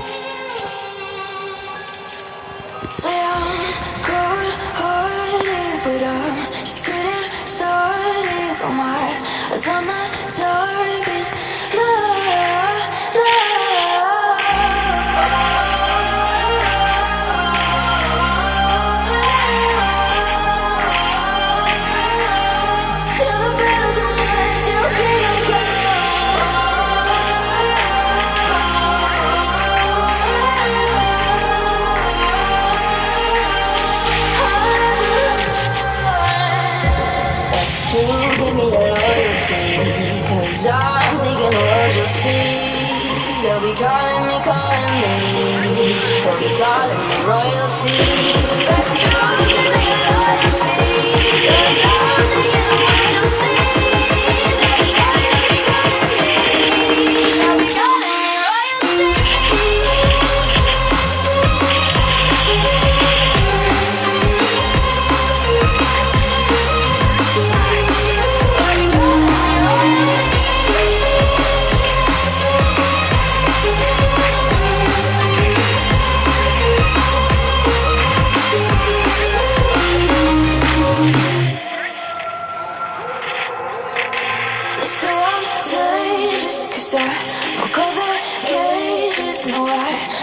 Peace. give me Cause I'm taking what you. see They'll be calling me, calling me They'll be calling me royalty no I.